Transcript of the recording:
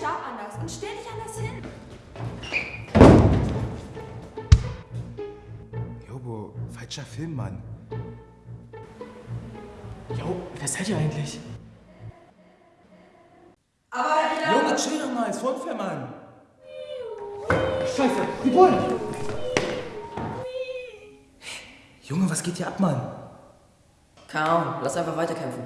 Stab anders und stell dich anders hin. Jobo, falscher Film, Mann. Jo, wer seid ihr eigentlich? Aber wieder... Jo, chill doch mal, ist unfair, Mann. Scheiße, die Bullen! Junge, was geht hier ab, Mann? Kaum, lass einfach weiterkämpfen.